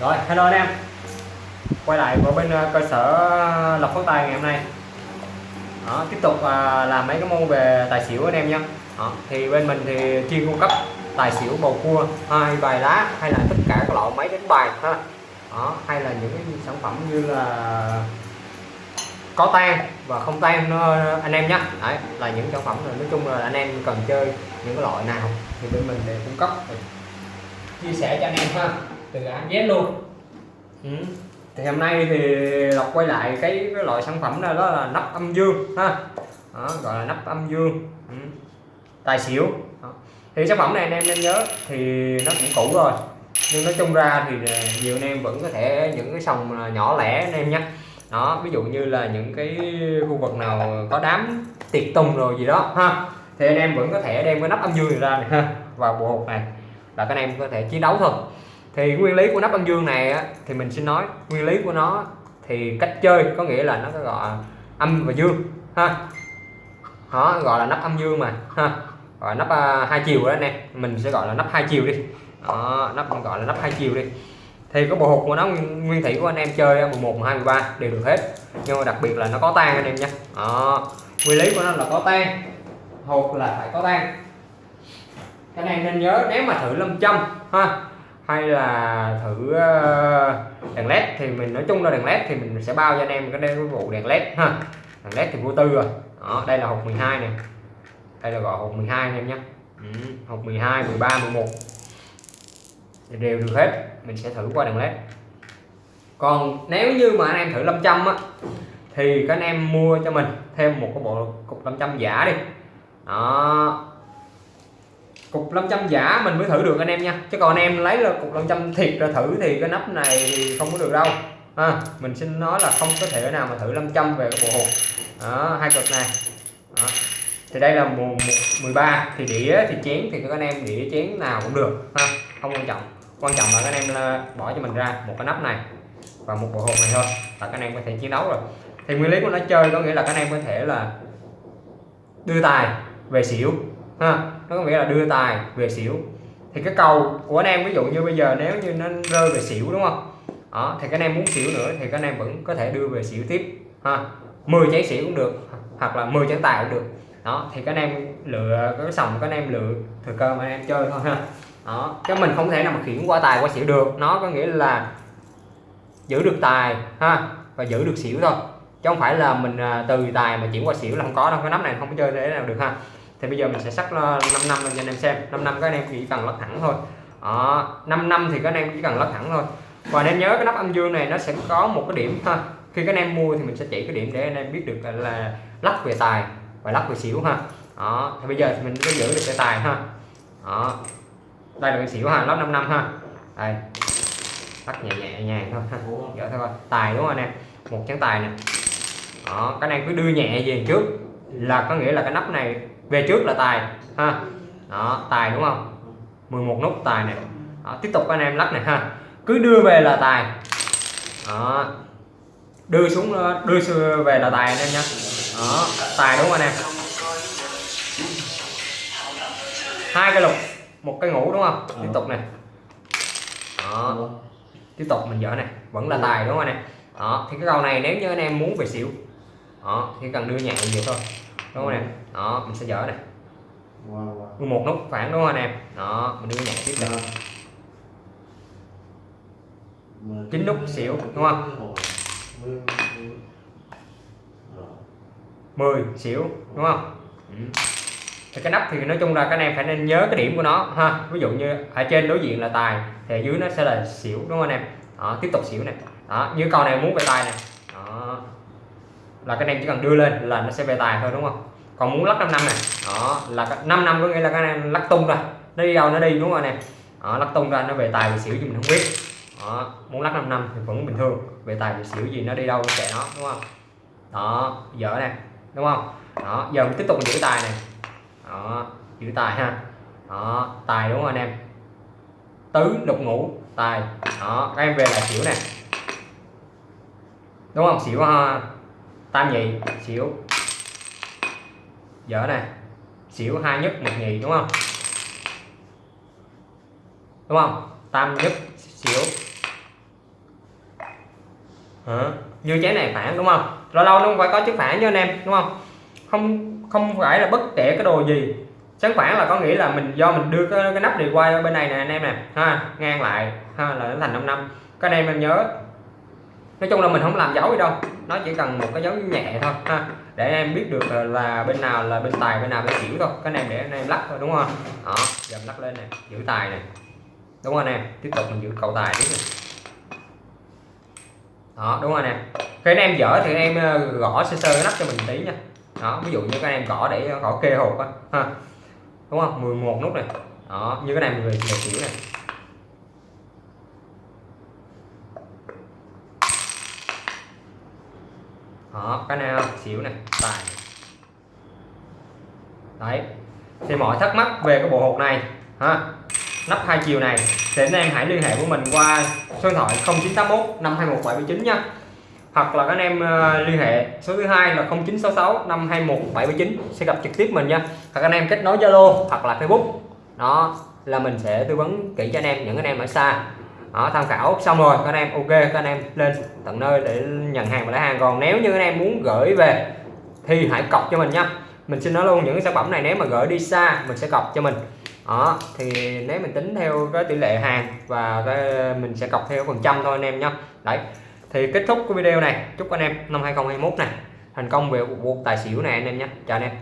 rồi hello anh em. Quay lại vào bên ờ, cơ sở ờ, lọc phát tài ngày hôm nay. Đó, tiếp tục à, làm mấy cái môn về tài xỉu anh em nhé. Đó, thì bên mình thì chuyên cung cấp tài xỉu bầu cua hai bài lá hay là tất cả các loại máy đánh bài ha. Đó, hay là những cái sản phẩm như là có tan và không tan nó anh em nhé. Đấy là những sản phẩm này nói chung là anh em cần chơi những cái loại nào thì bên mình để cung cấp chia sẻ cho anh em ha từ A Z luôn. Ừ. thì hôm nay thì lộc quay lại cái, cái loại sản phẩm đó, đó là nắp âm dương ha. Đó, gọi là nắp âm dương. Ừ. tài xỉu. Đó. thì sản phẩm này anh em nên nhớ thì nó cũng cũ rồi. Nhưng nói chung ra thì nhiều anh em vẫn có thể những cái sòng nhỏ lẻ anh em nhé. Đó ví dụ như là những cái khu vực nào có đám tiệc tùng rồi gì đó ha. Thì anh em vẫn có thể đem cái nắp âm dương này ra này ha vào bộ hộp này. Là các anh em có thể chiến đấu thôi thì nguyên lý của nắp âm dương này á, thì mình xin nói nguyên lý của nó thì cách chơi có nghĩa là nó có gọi âm và dương ha. Đó gọi là nắp âm dương mà ha. Gọi nắp uh, hai chiều đó nè. Mình sẽ gọi là nắp hai chiều đi. Đó, nắp gọi là nắp hai chiều đi. Thì có bộ hộp của nó nguyên, nguyên thủy của anh em chơi 11 12 13 đều được hết. Nhưng mà đặc biệt là nó có tan anh em nha. Đó. nguyên lý của nó là có tan hộp là phải có tan cái này nên nhớ nếu mà thử lâm châm ha hay là thử ờ, đèn led thì mình nói chung là đèn led thì mình sẽ bao cho anh em cái đây vụ đèn led ha. Đèn led thì vô tư rồi. Đó đây là hộp 12 này đây là gọi hộp 12 anh em nhé. Ừ, hộp 12 13 11 thì đều được hết. Mình sẽ thử qua đèn led còn nếu như mà anh em thử 500 á thì các anh em mua cho mình thêm một cái bộ cục 500 giả đi. Đó cục 500 giả mình mới thử được anh em nha. Chứ còn anh em lấy là cục 500 thiệt ra thử thì cái nắp này thì không có được đâu. À, mình xin nói là không có thể nào mà thử 500 về cái bộ hộp đó, hai cực này. Đó. thì đây là mùa 13 thì đĩa thì chén thì các anh em đĩa chén nào cũng được ha. Không quan trọng. Quan trọng là các anh em bỏ cho mình ra một cái nắp này và một bộ hộp này thôi. Là các anh em có thể chiến đấu rồi. Thì nguyên lý của nó chơi có nghĩa là các anh em có thể là đưa tài về xỉu ha nó có nghĩa là đưa tài về xỉu. Thì cái cầu của anh em, ví dụ như bây giờ nếu như nó rơi về xỉu, đúng không? Đó, thì các anh em muốn xỉu nữa thì các anh em vẫn có thể đưa về xỉu tiếp, ha. 10 trái xỉu cũng được, hoặc là 10 trái tài cũng được. Đó, thì các anh em lựa cái sòng các anh em lựa thời cơ mà anh em chơi thôi, ha. Đó chứ mình không thể nào mà khiển qua tài qua xỉu được. Nó có nghĩa là giữ được tài, ha, và giữ được xỉu thôi. Chứ không phải là mình à, từ tài mà chuyển qua xỉu là không có đâu. Cái nắp này không có chơi thế nào được, ha thì bây giờ mình sẽ sắc 5 năm cho anh em xem. 5 năm các anh em chỉ cần lắc thẳng thôi. Đó, 5 năm thì các anh em chỉ cần lắc thẳng thôi. Và anh em nhớ cái nắp âm dương này nó sẽ có một cái điểm ha khi các anh em mua thì mình sẽ chỉ cái điểm để anh em biết được là lắc về tài và lắc về xỉu ha. Đó thì bây giờ thì mình có giữ được cái tài ha. Đó đây là cái xỉu ha lắp 5 năm ha. Đây lắc nhẹ nhẹ nhàng thôi ha. Dở thôi tài đúng không anh em? Một chén tài nè. Đó anh em cứ đưa nhẹ về trước là có nghĩa là cái nắp này về trước là tài ha. Đó tài đúng không? 11 nút tài này. Đó, tiếp tục anh em lắc này ha. Cứ đưa về là tài. Đó. Đưa xuống đưa về là tài anh em nhé đó tài đúng không anh em? Hai cái lục một cái ngủ đúng không? Tiếp tục này. Đó. Tiếp tục mình dở này vẫn là tài đúng không anh em? Đó thì cái câu này nếu như anh em muốn về xỉu đó thì cần đưa nhạc nhiều thôi đúng không em đó mình sẽ dở này wow, một nút phản đúng không anh em đó mình đưa nhạc tiếp này chín nút xỉu đúng không? 10 xỉu đúng không? Ừ. thì cái nắp thì nói chung là các anh em phải nên nhớ cái điểm của nó ha. Ví dụ như ở trên đối diện là tài thì ở dưới nó sẽ là xỉu đúng không anh em? Đó, tiếp tục xỉu này đó như con này muốn về tài này là các anh em chỉ cần đưa lên là nó sẽ về tài thôi đúng không? Còn muốn lắc 5 năm này đó là 5 năm có nghĩa là các anh em lắc tung ra nó đi đâu nó đi đúng không anh em? Đó, lắc tung ra nó về tài về xỉu gì mình không biết. Đó, muốn lắc 5 năm thì vẫn bình thường về tài về xỉu gì nó đi đâu kệ nó đúng không? Đó dở này đúng không? Đó giờ mình tiếp tục giữ tài này. Đó giữ tài ha. Đó tài đúng không anh em? Tứ đục ngũ tài. Đó các em về là xỉu này đúng không? Xỉu ha tam nhị xỉu. Dở này xỉu hai nhất một nhị đúng không? Đúng không? Tam nhất xỉu. Hả? Như trái này phản đúng không? Lâu lâu nó phải có chiếc phản cho anh em đúng không? Không không phải là bất kể cái đồ gì. Sáng phản là có nghĩa là mình do mình đưa cái, cái nắp này qua bên này nè anh em nè. Ha ngang lại. Ha là nó thành 5 năm. Các anh em em nhớ nói chung là mình không làm dấu gì đâu. Nó chỉ cần một cái dấu nhẹ thôi, ha. Để em biết được là bên nào là bên tài, bên nào bên xỉu thôi. Cái này để anh em lắc thôi, đúng không? Đó, giờ lắc lên này giữ tài này. Đúng không anh em tiếp tục mình giữ cầu tài tiếp này. Đó, đúng rồi nè. Khi anh em dở thì anh em ờ, gõ sơ sơ cái nắp cho mình tí nha. Đó, ví dụ như các em gõ để ờ, gõ kê hộp á, ha. Đúng không? 11 nút này. Đó, như cái này người người xỉu này. Đó, cái này xỉu này, tài đấy. Thì mọi thắc mắc về cái bộ hột này, ha? Nắp hai chiều này, thì anh em hãy liên hệ với mình qua số điện thoại 0981 521 nha. Hoặc là các anh em ờ, liên hệ số thứ hai là 0966 521 sẽ gặp trực tiếp mình nha. Hoặc anh em kết nối Zalo hoặc là Facebook. Đó, là mình sẽ tư vấn kỹ cho anh em, những anh em ở xa đó, tham khảo. Xong rồi các anh em ok các anh em lên tận nơi để nhận hàng và lấy hàng. Còn nếu như anh em muốn gửi về thì hãy cọc cho mình nha. Mình xin nói luôn những sản phẩm này nếu mà gửi đi xa mình sẽ cọc cho mình. Đó thì nếu mình tính theo cái tỷ lệ hàng và cái mình sẽ cọc theo phần trăm thôi anh em nhé đấy thì kết thúc cái video này. Chúc anh em năm 2021 này thành công về cuộc tài xỉu này anh em nhé chào anh em.